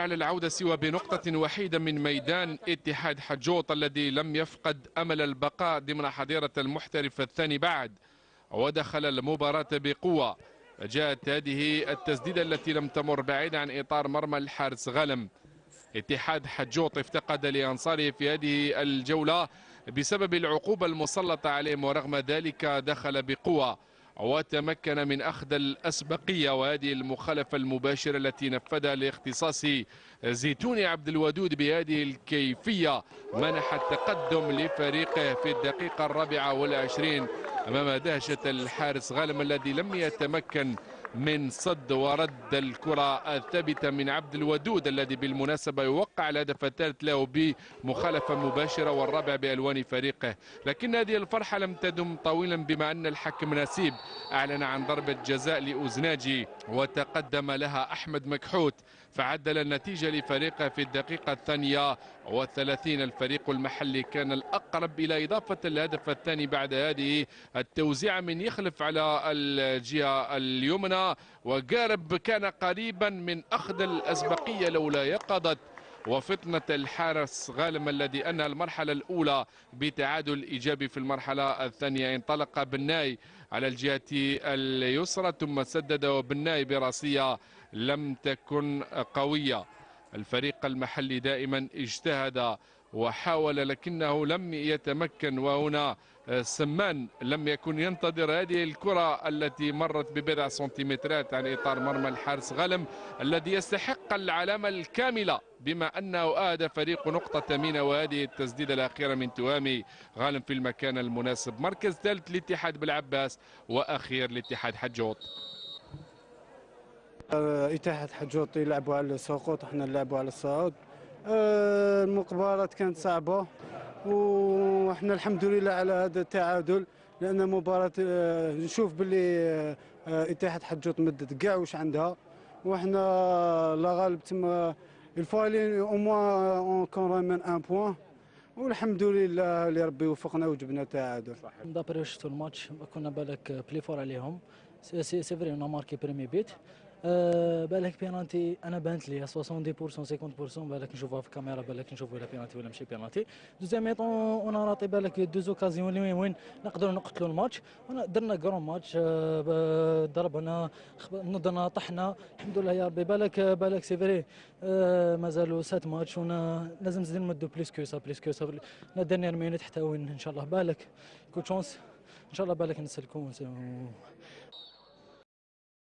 على العودة سوى بنقطة وحيدة من ميدان اتحاد حجوط الذي لم يفقد أمل البقاء ضمن حظيرة المحترف الثاني بعد. ودخل المباراة بقوة. جاءت هذه التسديدة التي لم تمر بعيدا عن إطار مرمى الحارس غلم اتحاد حجوط افتقد لأنصاره في هذه الجولة بسبب العقوبة المسلطة عليهم ورغم ذلك دخل بقوة. وتمكن من أخذ الأسبقية وهذه المخالفة المباشرة التي نفذها لاختصاص زيتوني عبد الودود بهذه الكيفية. منح التقدم لفريقه في الدقيقة الرابعة والعشرين أمام دهشة الحارس غالم الذي لم يتمكن من صد ورد الكرة الثابتة من عبد الودود الذي بالمناسبة يوقع الهدف الثالث له بمخالفة مباشرة والرابع بألوان فريقه. لكن هذه الفرحة لم تدم طويلا بما أن الحكم نسيب. أعلن عن ضربة جزاء لأوزناجي وتقدم لها أحمد مكحوت. فعدل النتيجة لفريقه في الدقيقة الثانية والثلاثين. الفريق المحلي كان الأقرب إلى إضافة الهدف الثاني بعد هذه التوزيع من يخلف على الجهة اليمنى. وقارب كان قريبا من أخذ الأسبقية لولا يقظت وفطنة الحارس غالم الذي أنهى المرحلة الأولى بتعادل إيجابي في المرحلة الثانية. انطلق بناي على الجهة اليسرى ثم سدد وبناي براسية لم تكن قوية. الفريق المحلي دائما اجتهد وحاول لكنه لم يتمكن. وهنا سمان لم يكن ينتظر هذه الكرة التي مرت ببضع سنتيمترات عن إطار مرمى الحارس غلم الذي يستحق العلامة الكاملة بما أنه أهدى فريق نقطة ثمينة وهذه التسديدة الأخيرة من تهامي غالم في المكان المناسب. مركز ثالث الاتحاد بالعباس وأخير الاتحاد حجوط. اتحاد حجوط يلعبوا على السقوط إحنا نلعبوا على الصعود آه، المقابلة كانت صعبة وإحنا الحمد لله على هذا التعادل لأن مباراة آه، نشوف باللي آه، اتحاد حجوط مدت كاع واش عندها وحنا لا غالب تما il fallait au moins qu'on ramène un point والحمد لله اللي ربي وفقنا وجبنا تعادل d'après شفتوا الماتش كنا بالك plus fort عليهم. c'est c'est vrai on marquait premier but أه بالك بينالتي أنا بانت لي 70% 50% بالك نشوفها في الكاميرا بالك نشوفوا ولا بينالتي ولا ماشي penalty deuxième mi-temps on ratait بالك deux occasions وين وين نقدروا نقتلوا الماتش. درنا grand match أه ضربنا نضنا طحنا. الحمد لله يا ربي. بالك بالك c'est vrai أه مازالوا sept matchs ونا لازم نزيد نمدوا plus que ça plus que ça la dernière minute حتى وين إن شاء الله. بالك coup de chance إن شاء الله بالك نسلكوا